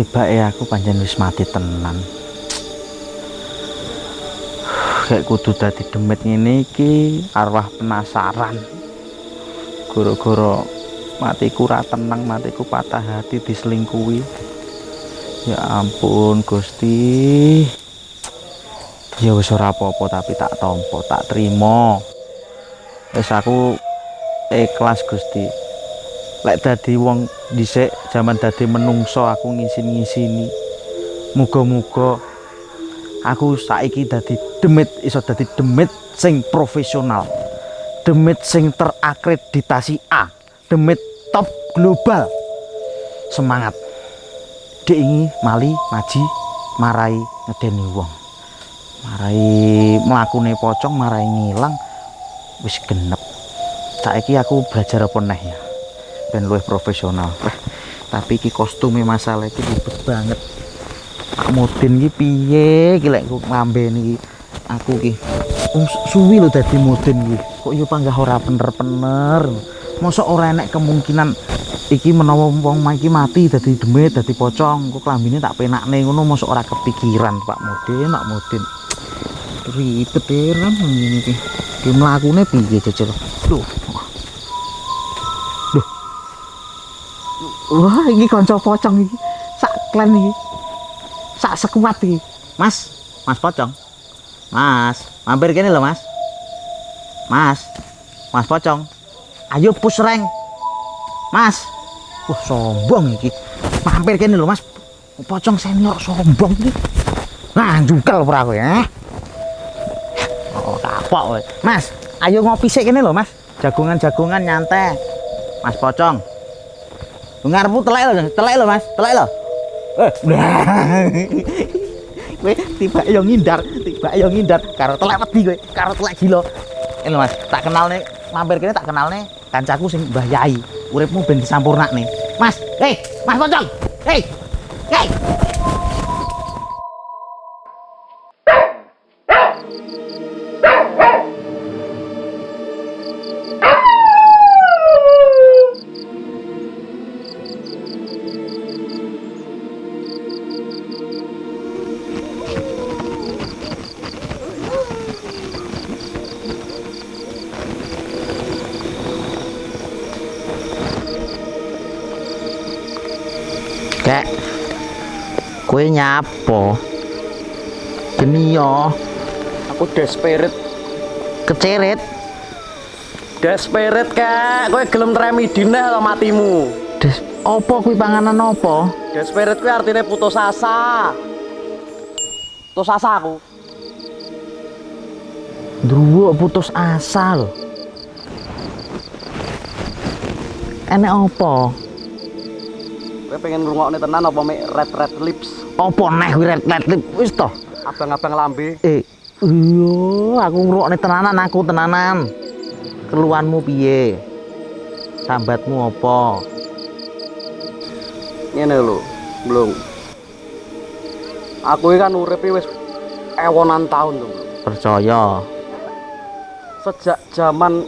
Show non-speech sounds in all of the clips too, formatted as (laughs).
tiba ya aku panjang wis mati tenan. Kayak kudu dadi demit ngene iki arwah penasaran. Goro-goro matiku ra tenang matiku patah hati diselingkuhi. Ya ampun Gusti. Ya wis ora apa-apa tapi tak tompo tak terima wis aku ikhlas Gusti lek dadi wong dhisik zaman dadi menungso aku ngisin-ngisini. Muga-muga aku saiki dadi demit iso dadi demit sing profesional. Demit sing terakreditasi A demit top global. Semangat. Dek ini mali maji marai ngedeni wong. Marai melakukan pocong marai ngilang wis genep. Saiki aku belajar apa ya ben luwih profesional. Tapi iki kostumnya masalah iki ribet banget. Pak Mudin iki piye iki lek ngambeni aku iki um, suwi lho dadi Mudin iki. Kok yo panggah ora bener-bener mosok ora enek kemungkinan iki menawa wong iki mati dadi demit dadi pocong kok klambine tak penakne ngono mosok ora kepikiran Pak Mudin Pak Mudin. Ribet heran ngene iki. Ki mlakune piye jajal lho Wah, ini konco pocong iki. Sak klan iki. Sak sekuat iki. Mas, Mas pocong. Mas, mampir kene lho, Mas. Mas. Mas pocong. Ayo push rank. Mas. Wah, sombong iki. Mampir kene lho, Mas. Pocong senior sombong iki. Nah, jungkel ora kowe, ya. Oh, kapok. Mas, ayo ngopi sik kene lho, Mas. Jagungan-jagungan nyantai. Mas pocong. Ngarepmu telek lho, telek lho Mas, telek lho. Eh, (laughs) kowe tiba yo ngindar, tiba yo ngindar karo telek wedi kowe, karo telek gila. Ini Mas, tak kenalne mampir kene tak kenalne kancaku sing Mbah Yai. Uripmu ben disampurnakne. Mas, hei, Mas Pocong. Hei. Hei. Kowe nyapo? Yo, Aku desperate, keceret. desperate kak. Kowe gelem tremi dinah lo matimu. Des, opo kuwi panganan opo? Desperate kuwi artinya putus asa. Putus asa aku. Druwo putus asa lho. Enek opo? Kowe pengen ngrungokne tenan apa mek red red lips, neh kuwi red red lip wis toh? abang-abang lambe. Eh, iya, aku ngrungokne tenanan aku tenanan. Keluhanmu piye? Sambatmu opo? Ngene lho, belum. Aku iki kan uripe wis ewonan tahun tuh. Percaya. Sejak zaman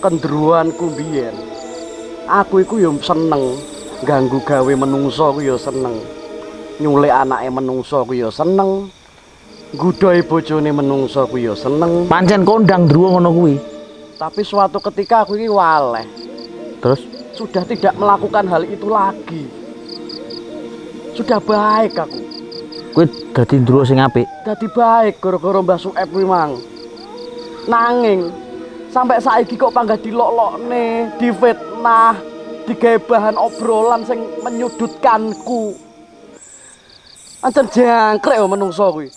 kendruanku biyen. Aku iku yo seneng ganggu gawe menungso ku yo seneng. Nyulik anake menungso ku yo seneng. Ngudoi bojone menungso ku yo seneng. Pancen kondang druwo ngono kuwi. Tapi suatu ketika aku ini waleh Terus Sudah tidak melakukan hal itu lagi Sudah baik aku kuwi dadi druwo sing apik. Jadi baik gara-gara Mbah Sueb kuwi mang Nanging Sampai saiki kok panggah dilok-lokne Difitnah Digawe bahan obrolan sing menyudutkanku Ancen jangkrek yo menungso kuwi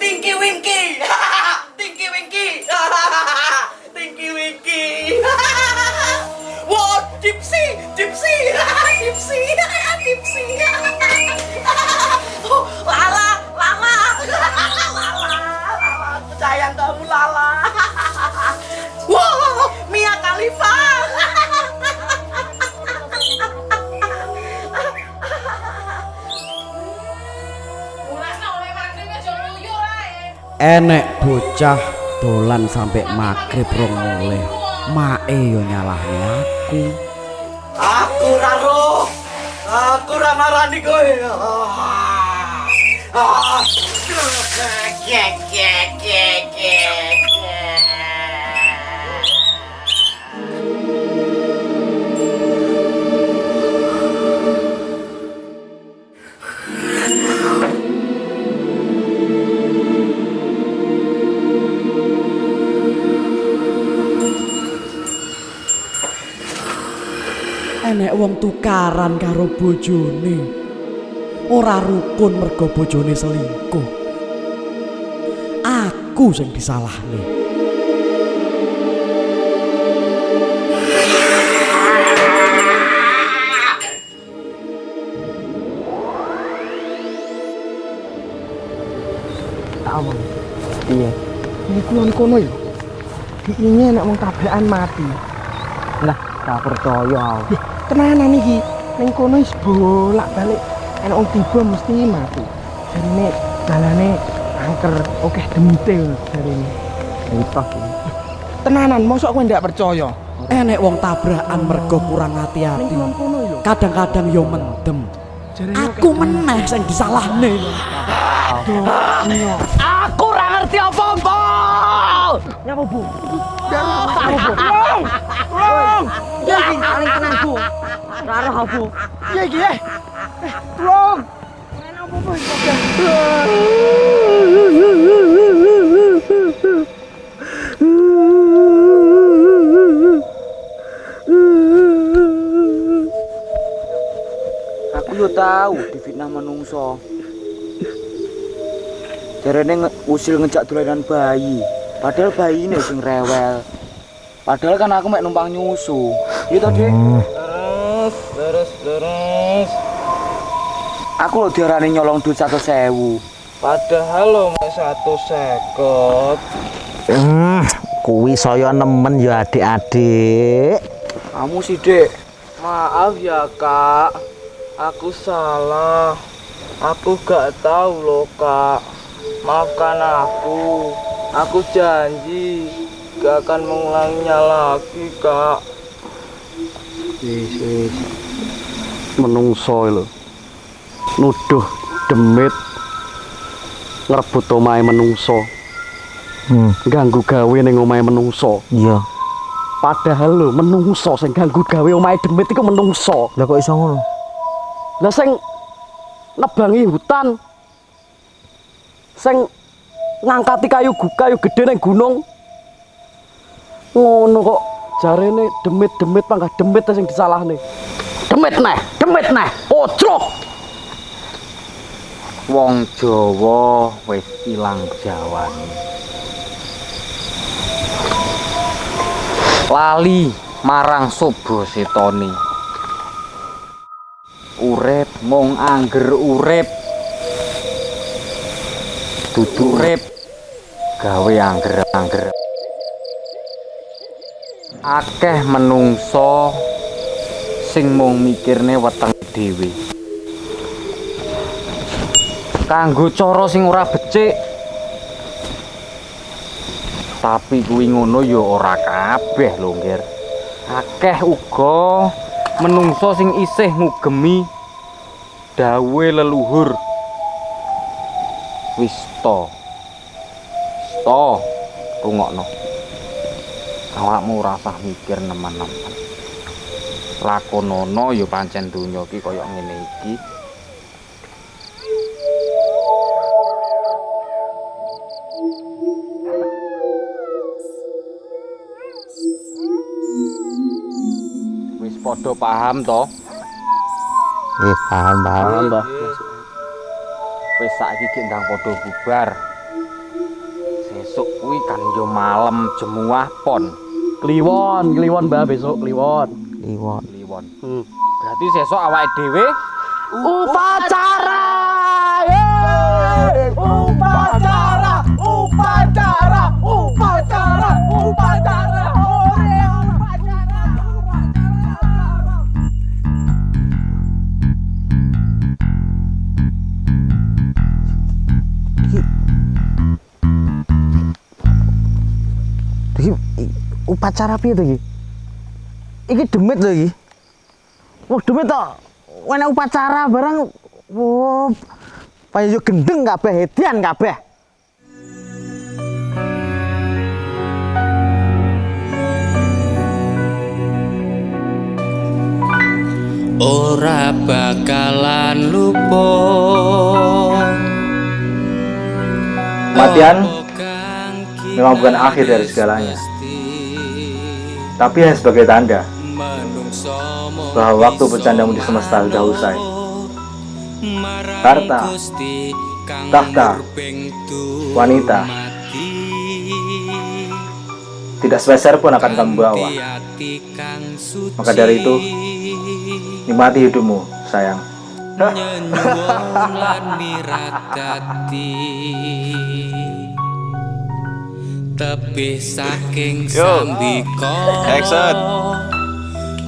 Tinky Winky! (laughs) Tinky Winky! (laughs) Tinky Winky! (laughs) enek bocah dolan sampai maghrib rong mulai Mae yo nyalahne aku. Aku raro. Aku ra marani kowe. Ah. Gek wong tukaran karo bojone. Ora rukun mergo bojone selingkuh. Aku sing disalahne. Awang. Iya. Ini kono ya. Diinge nek wong tabrakan mati. Lah, gak percaya. Tenanan iki. Ning kono wis bolak-balik enek wong tiba mesti mati. Jarine dalane angker oke demite jarine. Iki. Tenanan, mosok kowe ndak percaya? Enek wong tabrakan mergo kurang hati-hati. Kadang-kadang yo mendem. Aku meneh sing disalahne. Aku ora ngerti apa-apa. Nyapa, Bu? Nyapa, Bu? (laughs) Tolong! Ya iki paling tenang, Bu. Raro ha, Bu. Ya iki, eh. Tolong! Enak apa-apa Aku yo tahu difitnah menungso. Jarene usil ngejak dolanan bayi. Padahal bayi ini sing rewel. Padahal kan aku mek numpang nyusu. Iya toh, Dik? Terus, terus, terus. Aku lo diarani nyolong duit satu sewu. Padahal lo mek satu sekot. Hmm, kuwi saya nemen ya adik-adik. Kamu sih, Dek. Maaf ya, Kak. Aku salah. Aku gak tahu loh, Kak. Maafkan aku. Aku janji gak akan mengulanginya lagi, Kak. Wis, wis. Menungso lho. Nuduh demit ngrebut omahe menungso. Hmm, Ganggu gawe ning omahe menungso. iya. Padahal lho menungso sing ganggu gawe omahe demit iku menungso. Lah kok iso ngono? Lah sing nebangi hutan sing ngangkati kayu kayu gede ning gunung ngono kok jarene demit-demit panggah demit sing disalahne. Demit neh, demit neh. Ojrok. Wong Jawa wis ilang jawane. Lali marang sobo setoni. Urip mung angger urip. Dudu urip gawe angger-angger. Akeh menungso sing mung mikirne weteng dhewe. kanggo cara sing ora becik. Tapi kuwi ngono ya ora kabeh lho ngger akeh uga menungso sing isih ngugemi dawe leluhur. Wis to. Wis to rungokno awakmu ora usah mikir nemen-nemen. Lakonono ya pancen donya iki kaya ngene iki. Wis padha paham to? Eh, paham, paham. Mbah. wis saiki gek ndang padha bubar. Sesuk kuwi kan yo malam jemuah pon Kliwon, kliwon Mbah besok kliwon. Iwon. kliwon Hmm. berarti sesuk awake dhewe! Upacara! Upacara! Upacara piye to iki? Iki demit lho iki. Wah, demit tok. Enak upacara barang Wah, payu gendeng kabeh, hedian kabeh. ora bakalan lupa Kematian memang bukan akhir dari segalanya, tapi hanya sebagai tanda bahwa waktu bercandamu di semesta sudah usai. Harta, tahta, wanita, tidak sepeser pun akan kamu bawa. Maka dari itu, nikmati hidupmu, sayang. Tebih saking sambika action.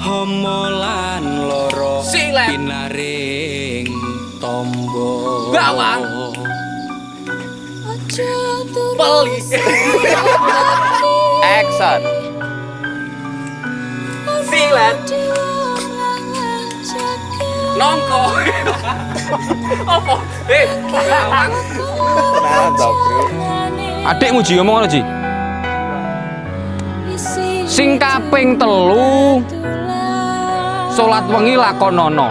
homo lan loro pinaring tombo Bawang. Peli. Action. Silet. Nongko. (laughs) Apa? Eh, bawang. Bro. Adikmu Ji ngomong ngono Ji. Sing kaping telu salat wengi lakonono.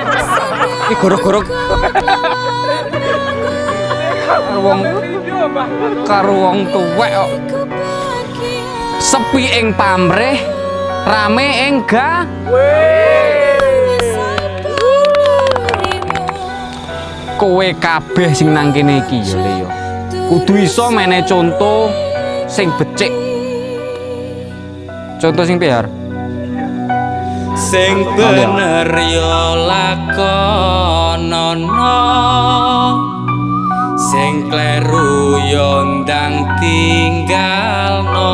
(laughs) Iki goro-goro wong karo wong tuwek kok. Sepi ing pamrih, rame ing ga. Kowe kabeh sing nang kene iki ya Le ya. Kudu iso mene conto sing becik. Contoh sing piar. sing bener yo lakonono. Sing kleru yo ndang tinggalno